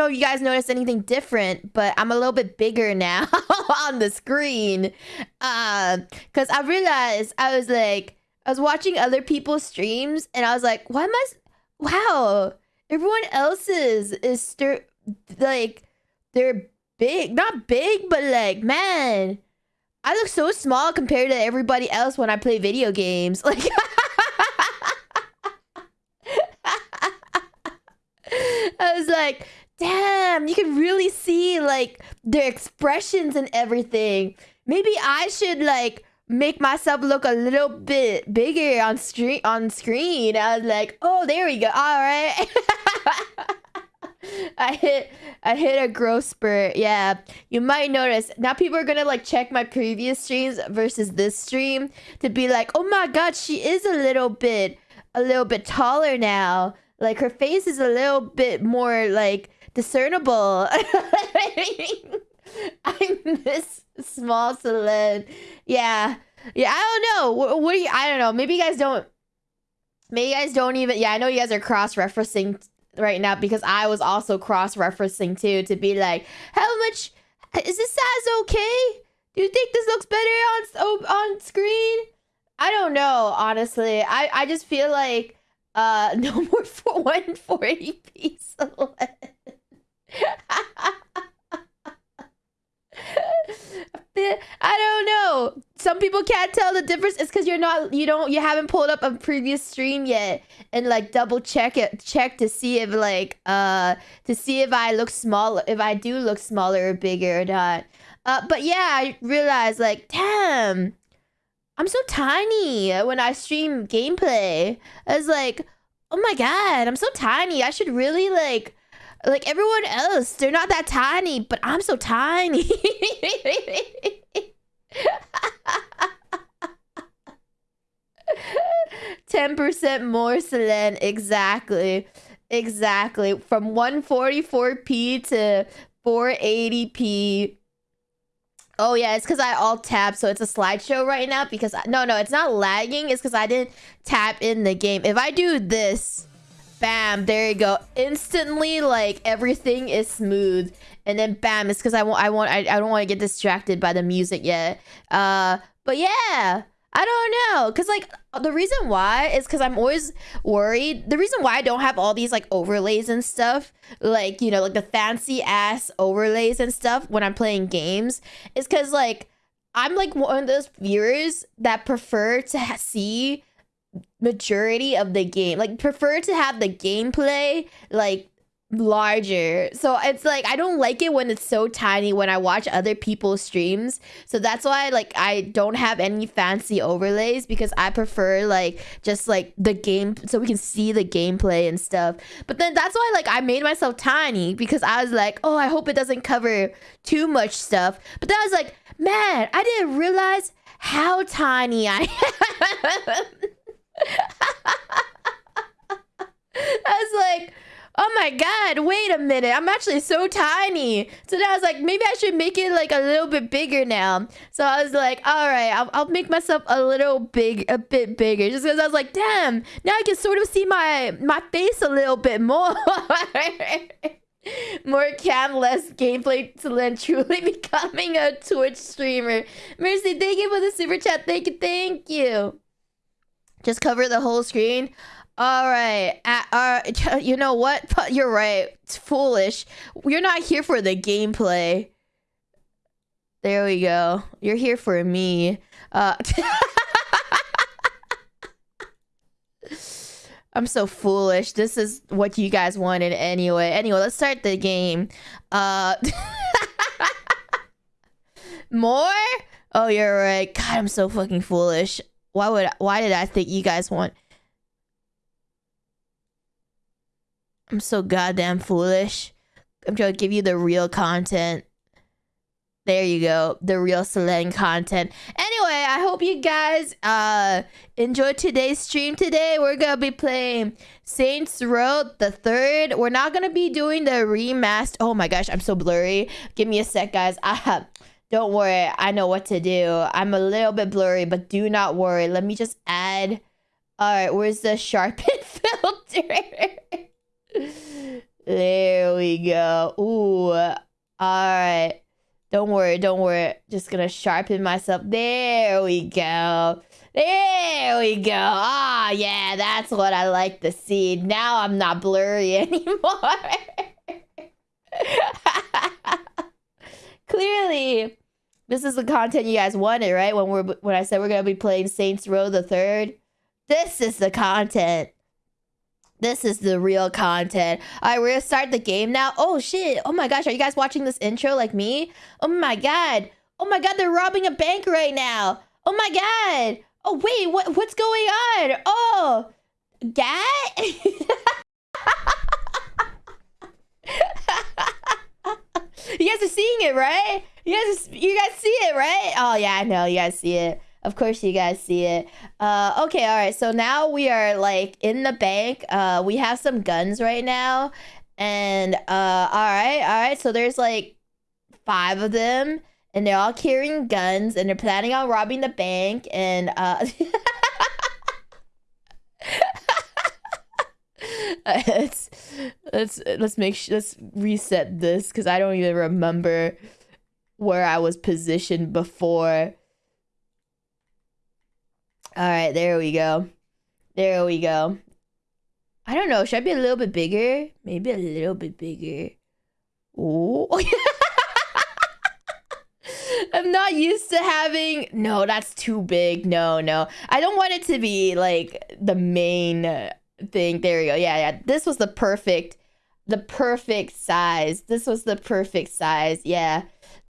know if you guys noticed anything different, but I'm a little bit bigger now on the screen. Uh, cause I realized I was like, I was watching other people's streams, and I was like, why am I? Wow, everyone else's is stir- like they're big, not big, but like man, I look so small compared to everybody else when I play video games. Like. I was like, damn, you can really see like their expressions and everything. Maybe I should like make myself look a little bit bigger on screen on screen. I was like, oh, there we go. All right. I hit I hit a growth spurt. Yeah. You might notice now people are gonna like check my previous streams versus this stream to be like, oh my god, she is a little bit a little bit taller now. Like her face is a little bit more like discernible. I'm this small Selene. Yeah. Yeah, I don't know. What, what do you I don't know. Maybe you guys don't maybe you guys don't even yeah, I know you guys are cross-referencing right now because I was also cross-referencing too to be like, how much is this size okay? Do you think this looks better on on screen? I don't know, honestly. I I just feel like uh, no more for 140p I don't know. Some people can't tell the difference. It's because you're not, you don't, you haven't pulled up a previous stream yet and like double check it, check to see if like, uh, to see if I look smaller, if I do look smaller or bigger or not. Uh, but yeah, I realized like, damn, I'm so tiny when I stream gameplay. I was like, oh my god, I'm so tiny. I should really like like everyone else. They're not that tiny, but I'm so tiny. Ten percent more Selene, exactly, exactly. From 144p to 480p Oh yeah, it's because I alt tab, so it's a slideshow right now. Because I, no, no, it's not lagging. It's because I didn't tap in the game. If I do this, bam, there you go. Instantly, like everything is smooth, and then bam, it's because I want, I want, I, I don't want to get distracted by the music yet. Uh, but yeah, I don't know. Cause like the reason why is because I'm always worried. The reason why I don't have all these like overlays and stuff, like, you know, like the fancy ass overlays and stuff when I'm playing games is because like I'm like one of those viewers that prefer to see majority of the game like prefer to have the gameplay like larger. So it's like I don't like it when it's so tiny when I watch other people's streams. So that's why like I don't have any fancy overlays because I prefer like just like the game so we can see the gameplay and stuff. But then that's why like I made myself tiny because I was like, "Oh, I hope it doesn't cover too much stuff." But then I was like, "Man, I didn't realize how tiny I am." I was like, oh my god, wait a minute, I'm actually so tiny. So then I was like, maybe I should make it like a little bit bigger now. So I was like, all right, I'll, I'll make myself a little big, a bit bigger. Just because I was like, damn, now I can sort of see my, my face a little bit more. More cam, less gameplay to then truly becoming a Twitch streamer. Mercy, thank you for the super chat. Thank you, thank you. Just cover the whole screen. All right. Uh, uh, you know what? You're right. It's foolish. You're not here for the gameplay. There we go. You're here for me. Uh, I'm so foolish. This is what you guys wanted anyway. Anyway, let's start the game. Uh, more? Oh, you're right. God, I'm so fucking foolish. Why would? Why did I think you guys want? I'm so goddamn foolish. I'm trying to give you the real content. There you go. The real Selene content. Anyway, I hope you guys uh enjoyed today's stream today. We're gonna be playing Saints Row the third. We're not gonna be doing the remaster. Oh my gosh, I'm so blurry. Give me a sec, guys. I don't worry, I know what to do. I'm a little bit blurry, but do not worry. Let me just add. All right, where's the sharpen filter? There we go. Ooh. All right. Don't worry, don't worry. Just gonna sharpen myself. There we go. There we go. Ah, yeah, that's what I like to see. Now I'm not blurry anymore. Clearly, this is the content you guys wanted, right? When we're when I said we're gonna be playing Saints Row the Third, this is the content. This is the real content. All right, we're gonna start the game now. Oh shit! Oh my gosh, are you guys watching this intro like me? Oh my god! Oh my god, they're robbing a bank right now. Oh my god! Oh wait, what what's going on? Oh, gat. you guys are seeing it, right? You guys, you guys see it, right? Oh yeah, I know you guys see it. Of course you guys see it. Uh, okay, all right. So now we are like in the bank. Uh, we have some guns right now, and uh, all right, all right. So there's like five of them, and they're all carrying guns, and they're planning on robbing the bank. And uh, let's let's let's make sure let's reset this because I don't even remember where I was positioned before. All right, there we go. There we go. I don't know. Should I be a little bit bigger? Maybe a little bit bigger. Oh. I'm not used to having. No, that's too big. No, no. I don't want it to be like the main thing. There we go. Yeah, yeah. This was the perfect, the perfect size. This was the perfect size. Yeah.